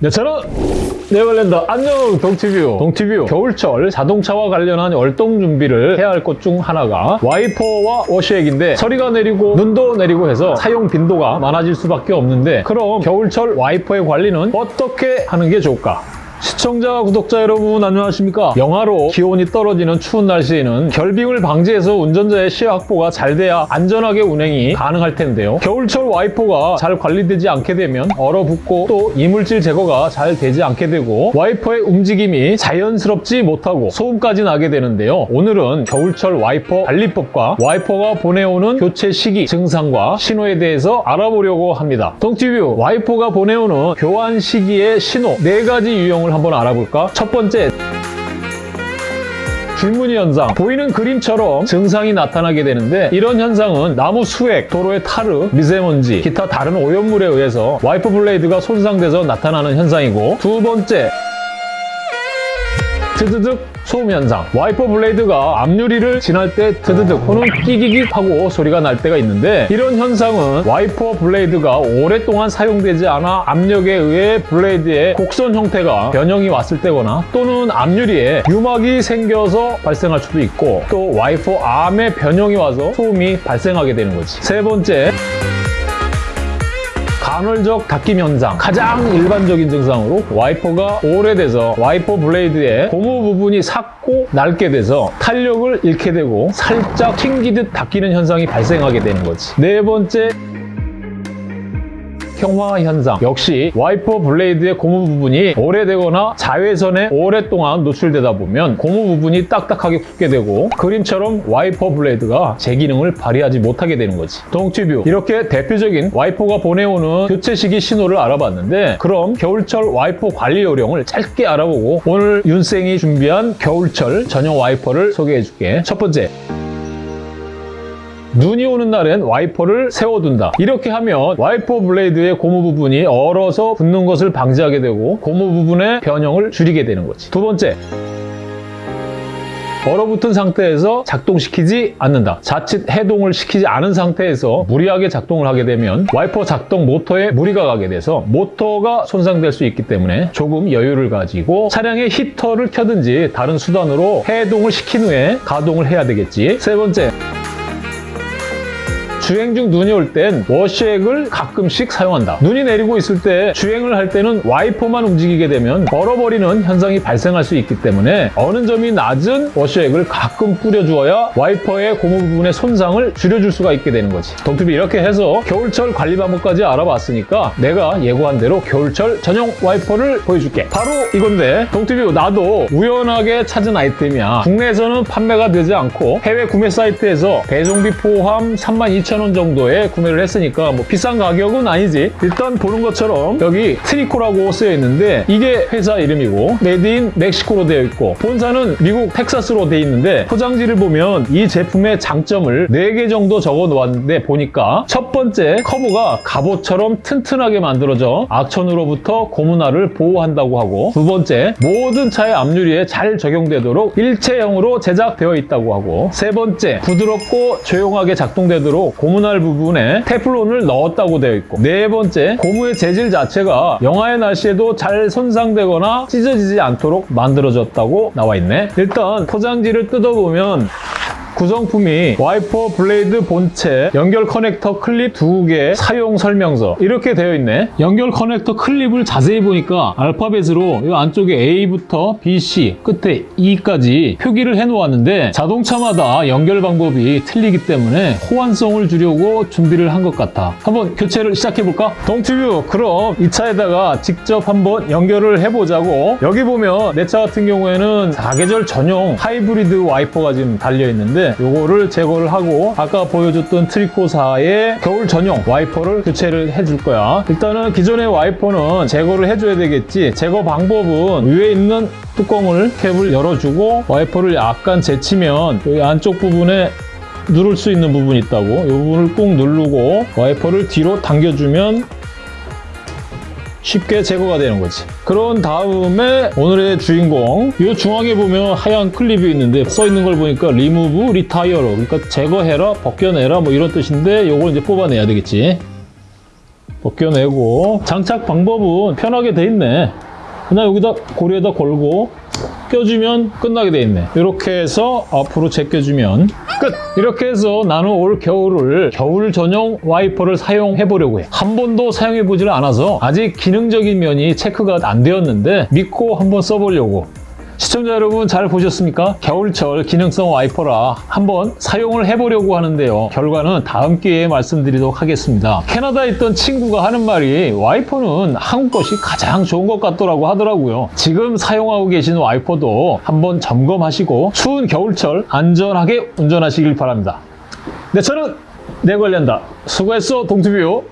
네, 저는 네덜란드 안녕 동티뷰 동티뷰 겨울철 자동차와 관련한 월동 준비를 해야 할 것 중 하나가 와이퍼와 워시액인데 서리가 내리고 눈도 내리고 해서 사용 빈도가 많아질 수밖에 없는데 그럼 겨울철 와이퍼의 관리는 어떻게 하는 게 좋을까? 시청자, 구독자 여러분 안녕하십니까? 영하로 기온이 떨어지는 추운 날씨에는 결빙을 방지해서 운전자의 시야 확보가 잘 돼야 안전하게 운행이 가능할 텐데요. 겨울철 와이퍼가 잘 관리되지 않게 되면 얼어붙고 또 이물질 제거가 잘 되지 않게 되고 와이퍼의 움직임이 자연스럽지 못하고 소음까지 나게 되는데요. 오늘은 겨울철 와이퍼 관리법과 와이퍼가 보내오는 교체 시기, 증상과 신호에 대해서 알아보려고 합니다. 동티뷰 와이퍼가 보내오는 교환 시기의 신호 네가지 유형을 한번 알아볼까? 첫 번째 줄무늬 현상 보이는 그림처럼 증상이 나타나게 되는데 이런 현상은 나무 수액, 도로의 타르, 미세먼지, 기타 다른 오염물에 의해서 와이퍼 블레이드가 손상돼서 나타나는 현상이고 두 번째 드드득 소음 현상. 와이퍼 블레이드가 앞유리를 지날 때 드드득 또는 끼기기 하고 소리가 날 때가 있는데 이런 현상은 와이퍼 블레이드가 오랫동안 사용되지 않아 압력에 의해 블레이드의 곡선 형태가 변형이 왔을 때거나 또는 앞유리에 유막이 생겨서 발생할 수도 있고 또 와이퍼 arm에 변형이 와서 소음이 발생하게 되는 거지. 세 번째 간헐적 닦임 현상 가장 일반적인 증상으로 와이퍼가 오래돼서 와이퍼 블레이드의 고무 부분이 삭고 낡게 돼서 탄력을 잃게 되고 살짝 튕기듯 닦이는 현상이 발생하게 되는 거지. 네 번째 경화 현상. 역시 와이퍼 블레이드의 고무 부분이 오래되거나 자외선에 오랫동안 노출되다 보면 고무 부분이 딱딱하게 굳게 되고 그림처럼 와이퍼 블레이드가 제 기능을 발휘하지 못하게 되는 거지. 동튜뷰. 이렇게 대표적인 와이퍼가 보내오는 교체 시기 신호를 알아봤는데 그럼 겨울철 와이퍼 관리 요령을 짧게 알아보고 오늘 윤생이 준비한 겨울철 전용 와이퍼를 소개해 줄게. 첫 번째 눈이 오는 날엔 와이퍼를 세워둔다. 이렇게 하면 와이퍼 블레이드의 고무 부분이 얼어서 붙는 것을 방지하게 되고 고무 부분의 변형을 줄이게 되는 거지. 두 번째, 얼어붙은 상태에서 작동시키지 않는다. 자칫 해동을 시키지 않은 상태에서 무리하게 작동을 하게 되면 와이퍼 작동 모터에 무리가 가게 돼서 모터가 손상될 수 있기 때문에 조금 여유를 가지고 차량의 히터를 켜든지 다른 수단으로 해동을 시킨 후에 가동을 해야 되겠지. 세 번째, 주행 중 눈이 올 땐 워시액을 가끔씩 사용한다. 눈이 내리고 있을 때 주행을 할 때는 와이퍼만 움직이게 되면 얼어버리는 현상이 발생할 수 있기 때문에 어는점이 낮은 워시액을 가끔 뿌려주어야 와이퍼의 고무 부분의 손상을 줄여줄 수가 있게 되는 거지. 동투비 이렇게 해서 겨울철 관리 방법까지 알아봤으니까 내가 예고한 대로 겨울철 전용 와이퍼를 보여줄게. 바로 이건데 동투비 나도 우연하게 찾은 아이템이야. 국내에서는 판매가 되지 않고 해외 구매 사이트에서 배송비 포함 32,000원 정도에 구매를 했으니까 뭐 비싼 가격은 아니지. 일단 보는 것처럼 여기 트리코라고 쓰여 있는데 이게 회사 이름이고 made in 멕시코로 되어 있고 본사는 미국 텍사스로 되어 있는데 포장지를 보면 이 제품의 장점을 4개 정도 적어 놓았는데 보니까 첫 번째 커버가 갑옷처럼 튼튼하게 만들어져 악천후로부터 고문화를 보호한다고 하고 두 번째 모든 차의 앞유리에 잘 적용되도록 일체형으로 제작되어 있다고 하고 세 번째 부드럽고 조용하게 작동되도록 고무날 부분에 테플론을 넣었다고 되어 있고 네 번째 고무의 재질 자체가 영하의 날씨에도 잘 손상되거나 찢어지지 않도록 만들어졌다고 나와 있네. 일단 포장지를 뜯어보면 구성품이 와이퍼 블레이드 본체, 연결 커넥터 클립 2개 사용 설명서 이렇게 되어 있네. 연결 커넥터 클립을 자세히 보니까 알파벳으로 이 안쪽에 A부터 B, C, 끝에 E까지 표기를 해놓았는데 자동차마다 연결 방법이 틀리기 때문에 호환성을 주려고 준비를 한 것 같아. 한번 교체를 시작해볼까? 동튜브 그럼 이 차에다가 직접 한번 연결을 해보자고 여기 보면 내 차 같은 경우에는 사계절 전용 하이브리드 와이퍼가 지금 달려 요거를 제거를 하고 아까 보여줬던 트리코사의 겨울 전용 와이퍼를 교체를 해줄 거야. 일단은 기존의 와이퍼는 제거를 해줘야 되겠지. 제거 방법은 위에 있는 뚜껑을 캡을 열어주고 와이퍼를 약간 제치면 여기 안쪽 부분에 누를 수 있는 부분이 있다고 이 부분을 꾹 누르고 와이퍼를 뒤로 당겨주면 쉽게 제거가 되는 거지. 그런 다음에 오늘의 주인공 이 중앙에 보면 하얀 클립이 있는데 써 있는 걸 보니까 리무브 리타이어로 그러니까 제거해라 벗겨내라 뭐 이런 뜻인데 이걸 이제 뽑아내야 되겠지. 벗겨내고 장착 방법은 편하게 돼 있네. 그냥 여기다 고리에다 걸고 껴주면 끝나게 돼 있네. 이렇게 해서 앞으로 제껴주면 끝! 이렇게 해서 나는 올 겨울을 겨울 전용 와이퍼를 사용해 보려고 해. 한 번도 사용해 보지를 않아서 아직 기능적인 면이 체크가 안 되었는데 믿고 한번 써보려고. 시청자 여러분 잘 보셨습니까? 겨울철 기능성 와이퍼라 한번 사용을 해보려고 하는데요. 결과는 다음 기회에 말씀드리도록 하겠습니다. 캐나다에 있던 친구가 하는 말이 와이퍼는 한국 것이 가장 좋은 것 같더라고 하더라고요. 지금 사용하고 계신 와이퍼도 한번 점검하시고 추운 겨울철 안전하게 운전하시길 바랍니다. 네, 저는 내 관련다. 수고했어, 동투비요.